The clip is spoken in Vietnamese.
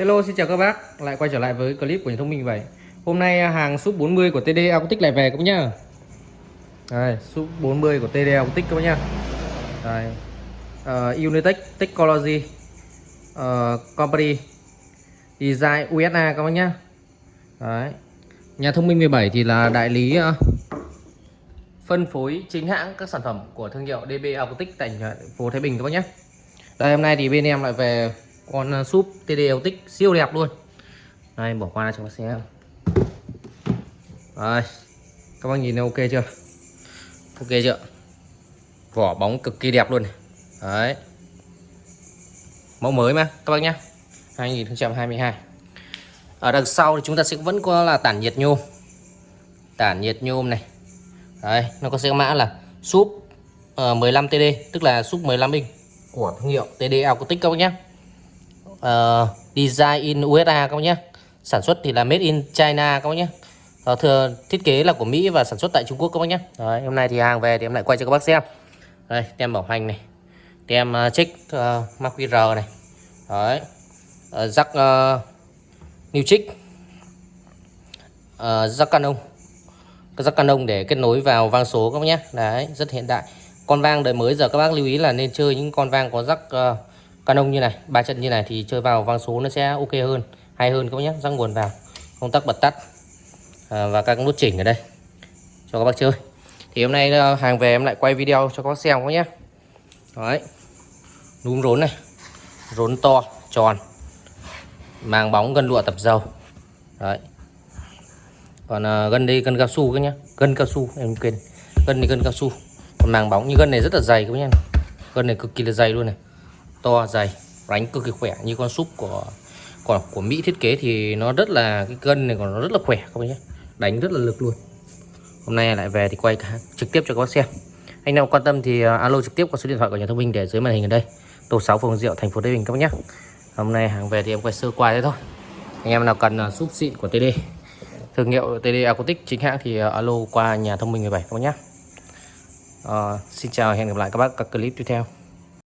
Hello xin chào các bác. Lại quay trở lại với clip của nhà thông minh vậy. Hôm nay à, hàng súp 40 của TD Acoustic lại về các bác nhá. Đây súp 40 của TD Acoustic các bác nhá. Đây. Ờ, uh, Unitech Technology uh, Company Design USA các bác nhá. Đấy. Nhà thông minh 17 thì là đại lý uh, phân phối chính hãng các sản phẩm của thương hiệu DB Acoustic tại phố Thái Bình các bác nhé đây hôm nay thì bên em lại về con à, súp TD Acoustic siêu đẹp luôn. Đây, bỏ qua cho bác xem đây, các bác nhìn thấy ok chưa? Ok chưa? Vỏ bóng cực kỳ đẹp luôn này. đấy. Mẫu mới mà, các bác nhé 2022 ở đằng sau thì chúng ta sẽ vẫn có là tản nhiệt nhôm. Tản nhiệt nhôm này. Đấy, nó có sẽ mã là súp ờ, 15 TD tức là súp 15 inch của thương hiệu TD Acoustic các bác nhé uh, design in USA các bác nhé. Sản xuất thì là made in China các bác nhé. Uh, thừa thiết kế là của Mỹ và sản xuất tại Trung Quốc các bác nhé. Đấy, hôm nay thì hàng về thì em lại quay cho các bác xem. Đây tem bảo hành này tem uh, check uh, mã QR này. Đấy uh, rắc uh, new check uh, rắc canon. Cái rắc canon để kết nối vào vang số các bác nhé. Đấy rất hiện đại. Con vang đời mới giờ các bác lưu ý là nên chơi những con vang có rắc uh, canon như này ba chân như này thì chơi vào vang số nó sẽ ok hơn hay hơn các bác nhé rắc nguồn vào công tắc bật tắt. À, và các nút chỉnh ở đây cho các bác chơi. Thì hôm nay ờ, hàng về em lại quay video cho các bác xem các bác nhé. Đấy núm rốn này rốn to tròn màng bóng gân lụa tập dầu. Đấy. Còn ờ, à, gân đây gân cao su các nhá gân cao su em quên gân này gân cao su. Còn màng bóng như gân này rất là dày các nhá gân này cực kỳ là dày luôn này to dày đánh cực kỳ khỏe. Như con súp của của của Mỹ thiết kế thì nó rất là cái gân này còn nó rất là khỏe các bác nhé. Đánh rất là lực luôn. Hôm nay lại về thì quay cả, trực tiếp cho các bác xem. Anh nào quan tâm thì à, alo trực tiếp qua số điện thoại của nhà thông minh để dưới màn hình ở đây. Tổ 6 phường Diệu thành phố Tây Bình các bác nhé. Hôm nay hàng về thì em quay sơ qua thế thôi. Anh em nào cần à, súp xịn của TD thương hiệu TD Acoustic chính hãng thì à, alo qua nhà thông minh 17 các bác nhé. À, xin chào hẹn gặp lại các bác các clip tiếp theo.